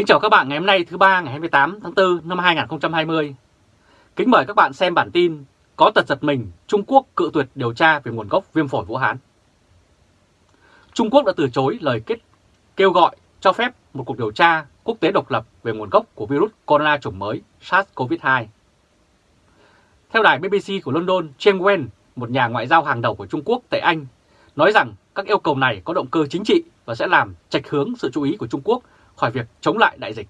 Kính chào các bạn ngày hôm nay thứ ba ngày 28 tháng 4 năm 2020. Kính mời các bạn xem bản tin Có tật giật mình Trung Quốc cự tuyệt điều tra về nguồn gốc viêm phổi Vũ Hán. Trung Quốc đã từ chối lời kết kêu gọi cho phép một cuộc điều tra quốc tế độc lập về nguồn gốc của virus corona chủng mới SARS-CoV-2. Theo đài BBC của London, Chen Wen, một nhà ngoại giao hàng đầu của Trung Quốc tại Anh, nói rằng các yêu cầu này có động cơ chính trị và sẽ làm trạch hướng sự chú ý của Trung Quốc khỏi việc chống lại đại dịch.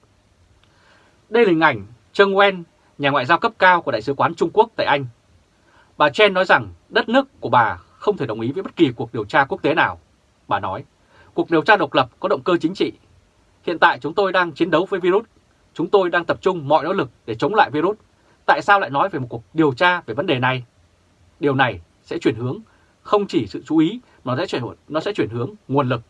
Đây là hình ảnh Trương Wen, nhà ngoại giao cấp cao của Đại sứ quán Trung Quốc tại Anh. Bà Chen nói rằng đất nước của bà không thể đồng ý với bất kỳ cuộc điều tra quốc tế nào. Bà nói, cuộc điều tra độc lập có động cơ chính trị. Hiện tại chúng tôi đang chiến đấu với virus. Chúng tôi đang tập trung mọi nỗ lực để chống lại virus. Tại sao lại nói về một cuộc điều tra về vấn đề này? Điều này sẽ chuyển hướng không chỉ sự chú ý mà nó sẽ chuyển, nó sẽ chuyển hướng nguồn lực.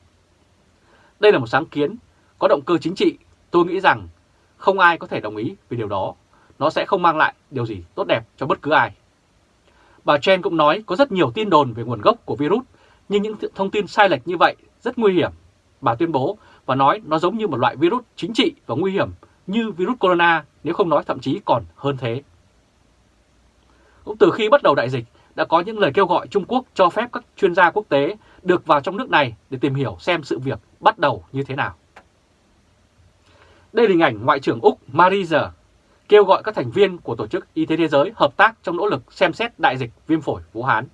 Đây là một sáng kiến có động cơ chính trị, tôi nghĩ rằng không ai có thể đồng ý về điều đó. Nó sẽ không mang lại điều gì tốt đẹp cho bất cứ ai. Bà Chen cũng nói có rất nhiều tin đồn về nguồn gốc của virus, nhưng những thông tin sai lệch như vậy rất nguy hiểm. Bà tuyên bố và nói nó giống như một loại virus chính trị và nguy hiểm như virus corona, nếu không nói thậm chí còn hơn thế. Cũng từ khi bắt đầu đại dịch, đã có những lời kêu gọi Trung Quốc cho phép các chuyên gia quốc tế được vào trong nước này để tìm hiểu xem sự việc bắt đầu như thế nào. Đây là hình ảnh Ngoại trưởng Úc Mariza kêu gọi các thành viên của Tổ chức Y tế Thế giới hợp tác trong nỗ lực xem xét đại dịch viêm phổi Vũ Hán.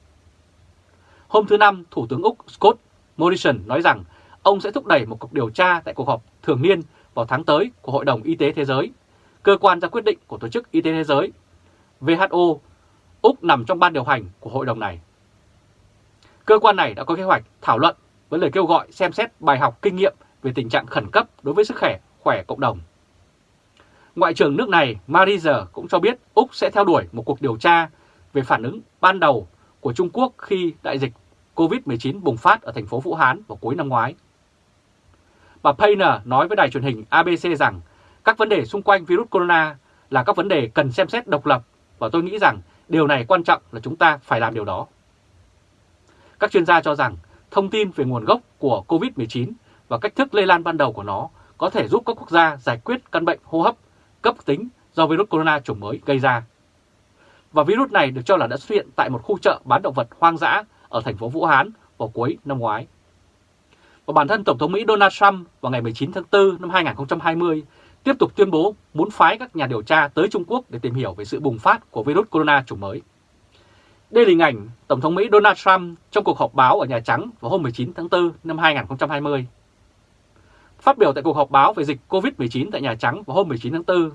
Hôm thứ Năm, Thủ tướng Úc Scott Morrison nói rằng ông sẽ thúc đẩy một cuộc điều tra tại cuộc họp thường niên vào tháng tới của Hội đồng Y tế Thế giới, cơ quan ra quyết định của Tổ chức Y tế Thế giới. WHO, Úc nằm trong ban điều hành của hội đồng này. Cơ quan này đã có kế hoạch thảo luận với lời kêu gọi xem xét bài học kinh nghiệm về tình trạng khẩn cấp đối với sức khỏe khỏe cộng đồng. Ngoại trưởng nước này Mariza cũng cho biết Úc sẽ theo đuổi một cuộc điều tra về phản ứng ban đầu của Trung Quốc khi đại dịch COVID-19 bùng phát ở thành phố Vũ Hán vào cuối năm ngoái. Bà Payne nói với đài truyền hình ABC rằng các vấn đề xung quanh virus corona là các vấn đề cần xem xét độc lập và tôi nghĩ rằng điều này quan trọng là chúng ta phải làm điều đó. Các chuyên gia cho rằng thông tin về nguồn gốc của COVID-19 và cách thức lây lan ban đầu của nó có thể giúp các quốc gia giải quyết căn bệnh hô hấp, cấp tính do virus corona chủng mới gây ra. Và virus này được cho là đã xuất hiện tại một khu chợ bán động vật hoang dã ở thành phố Vũ Hán vào cuối năm ngoái. Và bản thân Tổng thống Mỹ Donald Trump vào ngày 19 tháng 4 năm 2020 tiếp tục tuyên bố muốn phái các nhà điều tra tới Trung Quốc để tìm hiểu về sự bùng phát của virus corona chủng mới. Đây là hình ảnh Tổng thống Mỹ Donald Trump trong cuộc họp báo ở Nhà Trắng vào hôm 19 tháng 4 năm 2020. Phát biểu tại cuộc họp báo về dịch COVID-19 tại Nhà Trắng vào hôm 19 tháng 4,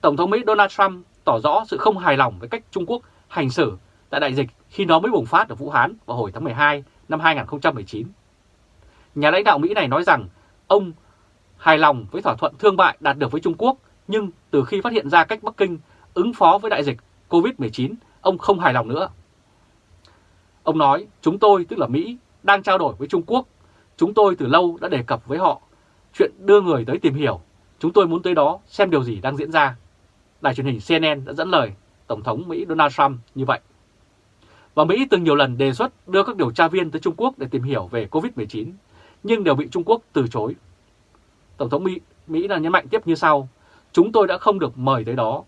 Tổng thống Mỹ Donald Trump tỏ rõ sự không hài lòng với cách Trung Quốc hành xử tại đại dịch khi nó mới bùng phát ở Vũ Hán vào hồi tháng 12 năm 2019. Nhà lãnh đạo Mỹ này nói rằng ông hài lòng với thỏa thuận thương mại đạt được với Trung Quốc, nhưng từ khi phát hiện ra cách Bắc Kinh ứng phó với đại dịch COVID-19, ông không hài lòng nữa. Ông nói, chúng tôi, tức là Mỹ, đang trao đổi với Trung Quốc. Chúng tôi từ lâu đã đề cập với họ chuyện đưa người tới tìm hiểu. Chúng tôi muốn tới đó xem điều gì đang diễn ra. Đài truyền hình CNN đã dẫn lời Tổng thống Mỹ Donald Trump như vậy. Và Mỹ từng nhiều lần đề xuất đưa các điều tra viên tới Trung Quốc để tìm hiểu về COVID-19, nhưng đều bị Trung Quốc từ chối. Tổng thống Mỹ, Mỹ đã nhấn mạnh tiếp như sau, chúng tôi đã không được mời tới đó,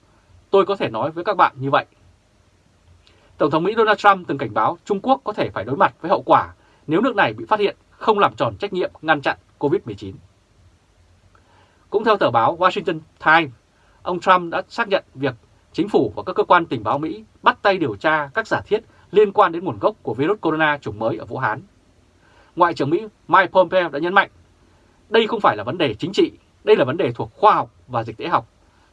tôi có thể nói với các bạn như vậy. Tổng thống Mỹ Donald Trump từng cảnh báo Trung Quốc có thể phải đối mặt với hậu quả nếu nước này bị phát hiện không làm tròn trách nhiệm ngăn chặn COVID-19. Cũng theo tờ báo Washington Times, ông Trump đã xác nhận việc chính phủ và các cơ quan tình báo Mỹ bắt tay điều tra các giả thiết liên quan đến nguồn gốc của virus corona chủng mới ở Vũ Hán. Ngoại trưởng Mỹ Mike Pompeo đã nhấn mạnh, đây không phải là vấn đề chính trị, đây là vấn đề thuộc khoa học và dịch tễ học.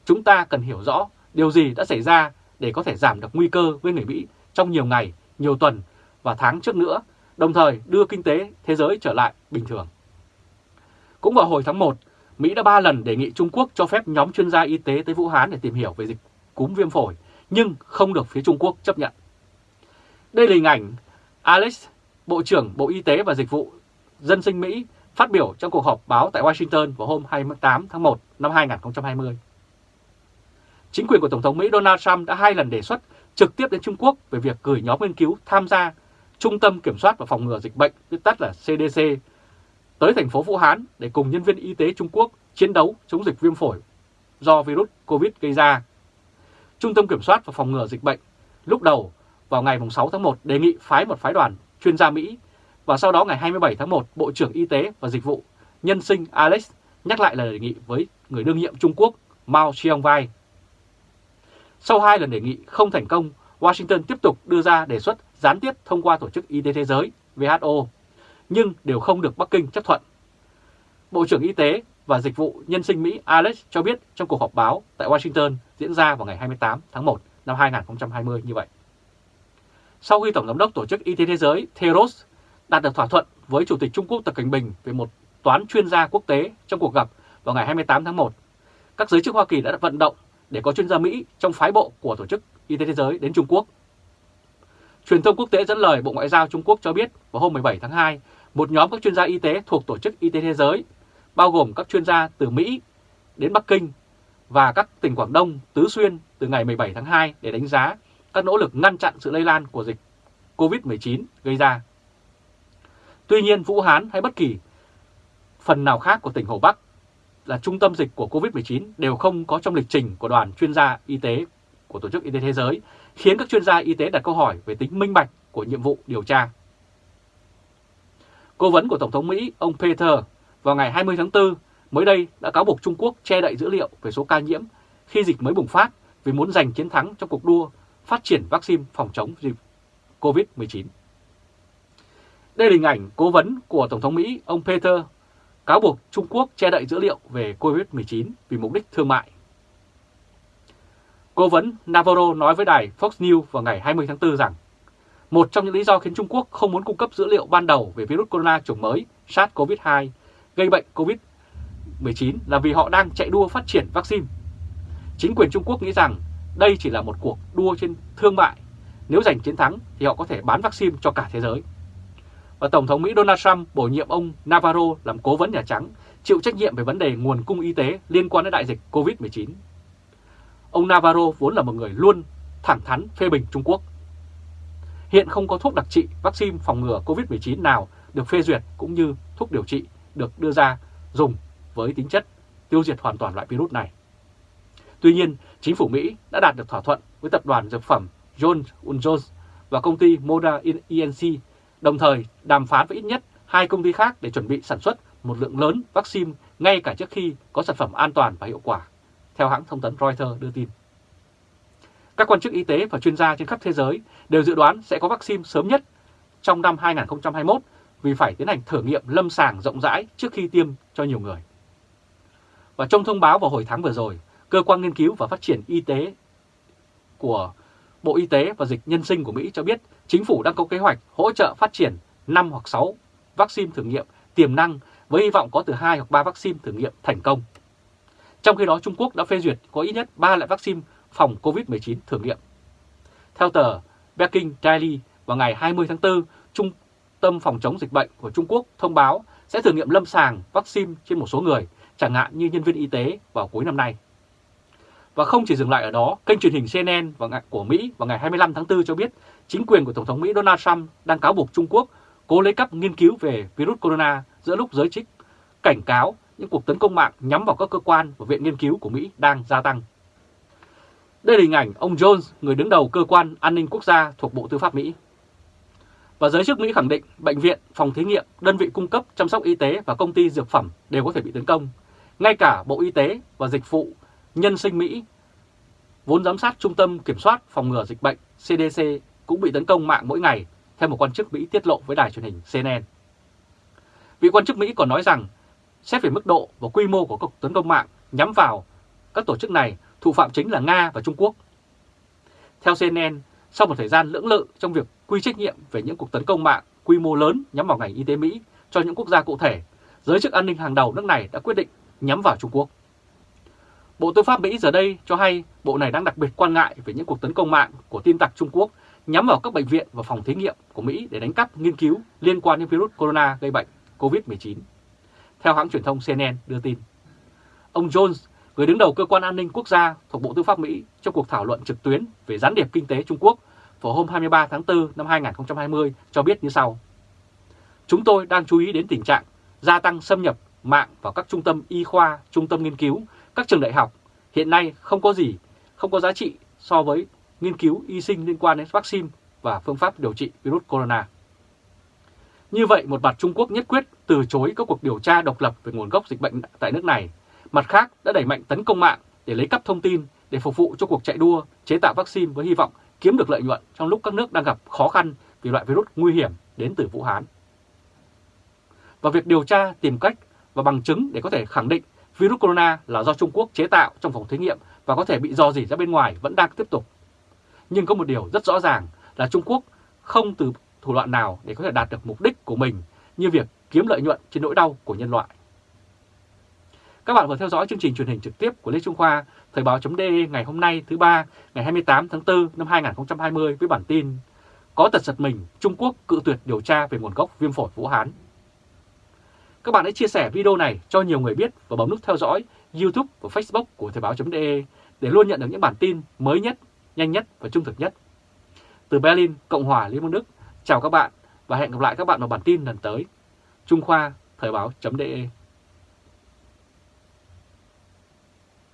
Chúng ta cần hiểu rõ điều gì đã xảy ra để có thể giảm được nguy cơ với người Mỹ trong nhiều ngày, nhiều tuần và tháng trước nữa, đồng thời đưa kinh tế thế giới trở lại bình thường. Cũng vào hồi tháng 1, Mỹ đã ba lần đề nghị Trung Quốc cho phép nhóm chuyên gia y tế tới Vũ Hán để tìm hiểu về dịch cúm viêm phổi, nhưng không được phía Trung Quốc chấp nhận. Đây là hình ảnh Alex, Bộ trưởng Bộ Y tế và Dịch vụ Dân sinh Mỹ phát biểu trong cuộc họp báo tại Washington vào hôm 28 tháng 1 năm 2020. Chính quyền của Tổng thống Mỹ Donald Trump đã hai lần đề xuất trực tiếp đến Trung Quốc về việc gửi nhóm nghiên cứu tham gia Trung tâm Kiểm soát và Phòng ngừa Dịch bệnh, viết tắt là CDC, tới thành phố Vũ Hán để cùng nhân viên y tế Trung Quốc chiến đấu chống dịch viêm phổi do virus COVID gây ra. Trung tâm Kiểm soát và Phòng ngừa Dịch bệnh lúc đầu vào ngày 6 tháng 1 đề nghị phái một phái đoàn chuyên gia Mỹ và sau đó ngày 27 tháng 1 Bộ trưởng Y tế và Dịch vụ Nhân sinh Alex nhắc lại lời đề nghị với người đương nhiệm Trung Quốc Mao Xiaowai. Sau hai lần đề nghị không thành công, Washington tiếp tục đưa ra đề xuất gián tiếp thông qua Tổ chức Y tế Thế giới WHO, nhưng đều không được Bắc Kinh chấp thuận. Bộ trưởng Y tế và Dịch vụ Nhân sinh Mỹ Alex cho biết trong cuộc họp báo tại Washington diễn ra vào ngày 28 tháng 1 năm 2020 như vậy. Sau khi Tổng giám đốc Tổ chức Y tế Thế giới Theros đạt được thỏa thuận với Chủ tịch Trung Quốc Tập Cảnh Bình về một toán chuyên gia quốc tế trong cuộc gặp vào ngày 28 tháng 1, các giới chức Hoa Kỳ đã vận động để có chuyên gia Mỹ trong phái bộ của Tổ chức Y tế Thế giới đến Trung Quốc. Truyền thông quốc tế dẫn lời Bộ Ngoại giao Trung Quốc cho biết vào hôm 17 tháng 2, một nhóm các chuyên gia y tế thuộc Tổ chức Y tế Thế giới, bao gồm các chuyên gia từ Mỹ đến Bắc Kinh và các tỉnh Quảng Đông, Tứ Xuyên từ ngày 17 tháng 2 để đánh giá các nỗ lực ngăn chặn sự lây lan của dịch COVID-19 gây ra. Tuy nhiên, Vũ Hán hay bất kỳ phần nào khác của tỉnh Hồ Bắc là trung tâm dịch của COVID-19 đều không có trong lịch trình của đoàn chuyên gia y tế của Tổ chức Y tế Thế giới, khiến các chuyên gia y tế đặt câu hỏi về tính minh bạch của nhiệm vụ điều tra. Cố vấn của Tổng thống Mỹ, ông Peter, vào ngày 20 tháng 4 mới đây đã cáo buộc Trung Quốc che đậy dữ liệu về số ca nhiễm khi dịch mới bùng phát vì muốn giành chiến thắng trong cuộc đua phát triển vaccine phòng chống dịch COVID-19. Đây là hình ảnh cố vấn của Tổng thống Mỹ, ông Peter, cáo buộc Trung Quốc che đậy dữ liệu về COVID-19 vì mục đích thương mại. Cố vấn Navarro nói với đài Fox News vào ngày 20 tháng 4 rằng một trong những lý do khiến Trung Quốc không muốn cung cấp dữ liệu ban đầu về virus corona chủng mới SARS-CoV-2 gây bệnh COVID-19 là vì họ đang chạy đua phát triển vaccine. Chính quyền Trung Quốc nghĩ rằng đây chỉ là một cuộc đua trên thương mại. Nếu giành chiến thắng thì họ có thể bán vaccine cho cả thế giới và Tổng thống Mỹ Donald Trump bổ nhiệm ông Navarro làm cố vấn Nhà Trắng, chịu trách nhiệm về vấn đề nguồn cung y tế liên quan đến đại dịch COVID-19. Ông Navarro vốn là một người luôn thẳng thắn phê bình Trung Quốc. Hiện không có thuốc đặc trị vaccine phòng ngừa COVID-19 nào được phê duyệt cũng như thuốc điều trị được đưa ra dùng với tính chất tiêu diệt hoàn toàn loại virus này. Tuy nhiên, chính phủ Mỹ đã đạt được thỏa thuận với tập đoàn dược phẩm Johnson Johnson và công ty Moda Inc. đồng thời đàm phán với ít nhất hai công ty khác để chuẩn bị sản xuất một lượng lớn vaccine ngay cả trước khi có sản phẩm an toàn và hiệu quả, theo hãng thông tấn Reuters đưa tin. Các quan chức y tế và chuyên gia trên khắp thế giới đều dự đoán sẽ có vaccine sớm nhất trong năm 2021 vì phải tiến hành thử nghiệm lâm sàng rộng rãi trước khi tiêm cho nhiều người. Và trong thông báo vào hồi tháng vừa rồi, Cơ quan Nghiên cứu và Phát triển Y tế của Bộ Y tế và Dịch Nhân sinh của Mỹ cho biết chính phủ đang có kế hoạch hỗ trợ phát triển 5 hoặc 6 vaccine thử nghiệm tiềm năng với hy vọng có từ 2 hoặc 3 vaccine thử nghiệm thành công. Trong khi đó Trung Quốc đã phê duyệt có ít nhất 3 loại vaccine phòng COVID-19 thử nghiệm. Theo tờ Peking Daily vào ngày 20 tháng 4, Trung tâm phòng chống dịch bệnh của Trung Quốc thông báo sẽ thử nghiệm lâm sàng vaccine trên một số người, chẳng hạn như nhân viên y tế vào cuối năm nay. Và không chỉ dừng lại ở đó, kênh truyền hình CNN của Mỹ vào ngày 25 tháng 4 cho biết chính quyền của Tổng thống Mỹ Donald Trump đang cáo buộc Trung Quốc cố lấy cắp nghiên cứu về virus corona giữa lúc giới chức cảnh cáo những cuộc tấn công mạng nhắm vào các cơ quan và viện nghiên cứu của Mỹ đang gia tăng. Đây là hình ảnh ông Jones, người đứng đầu cơ quan an ninh quốc gia thuộc Bộ Tư pháp Mỹ. Và giới chức Mỹ khẳng định bệnh viện, phòng thí nghiệm, đơn vị cung cấp chăm sóc y tế và công ty dược phẩm đều có thể bị tấn công. Ngay cả Bộ Y tế và Dịch vụ Nhân sinh Mỹ, vốn giám sát Trung tâm Kiểm soát Phòng ngừa Dịch bệnh CDC cũng bị tấn công mạng mỗi ngày, theo một quan chức Mỹ tiết lộ với đài truyền hình CNN. Vị quan chức Mỹ còn nói rằng, xét về mức độ và quy mô của cuộc tấn công mạng nhắm vào các tổ chức này, thủ phạm chính là Nga và Trung Quốc. Theo CNN, sau một thời gian lưỡng lự trong việc quy trách nhiệm về những cuộc tấn công mạng quy mô lớn nhắm vào ngành y tế Mỹ cho những quốc gia cụ thể, giới chức an ninh hàng đầu nước này đã quyết định nhắm vào Trung Quốc. Bộ Tư pháp Mỹ giờ đây cho hay bộ này đang đặc biệt quan ngại về những cuộc tấn công mạng của tin tặc Trung Quốc nhắm vào các bệnh viện và phòng thí nghiệm của Mỹ để đánh cắp nghiên cứu liên quan đến virus corona gây bệnh COVID-19. Theo hãng truyền thông CNN đưa tin, ông Jones, người đứng đầu cơ quan an ninh quốc gia thuộc Bộ Tư pháp Mỹ trong cuộc thảo luận trực tuyến về gián điệp kinh tế Trung Quốc vào hôm 23 tháng 4 năm 2020 cho biết như sau. Chúng tôi đang chú ý đến tình trạng gia tăng xâm nhập mạng vào các trung tâm y khoa, trung tâm nghiên cứu, các trường đại học hiện nay không có gì, không có giá trị so với nghiên cứu y sinh liên quan đến vaccine và phương pháp điều trị virus corona. Như vậy, một mặt Trung Quốc nhất quyết từ chối các cuộc điều tra độc lập về nguồn gốc dịch bệnh tại nước này, mặt khác, đã đẩy mạnh tấn công mạng để lấy cắp thông tin, để phục vụ cho cuộc chạy đua, chế tạo vaccine với hy vọng kiếm được lợi nhuận trong lúc các nước đang gặp khó khăn vì loại virus nguy hiểm đến từ Vũ Hán. Và việc điều tra, tìm cách và bằng chứng để có thể khẳng định virus corona là do Trung Quốc chế tạo trong phòng thí nghiệm và có thể bị dò dỉ ra bên ngoài vẫn đang tiếp tục. Nhưng có một điều rất rõ ràng là Trung Quốc không từ thủ đoạn nào để có thể đạt được mục đích của mình như việc kiếm lợi nhuận trên nỗi đau của nhân loại. Các bạn vừa theo dõi chương trình truyền hình trực tiếp của Lê Trung Khoa, Thời báo.de ngày hôm nay thứ ba ngày 28 tháng 4 năm 2020 với bản tin Có tật giật mình, Trung Quốc cự tuyệt điều tra về nguồn gốc viêm phổi Vũ Hán. Các bạn hãy chia sẻ video này cho nhiều người biết và bấm nút theo dõi YouTube và Facebook của Thời báo.de để luôn nhận được những bản tin mới nhất, nhanh nhất và trung thực nhất. Từ Berlin, Cộng hòa Liên bang Đức, chào các bạn và hẹn gặp lại các bạn vào bản tin lần tới. Trung Khoa, Thời báo.de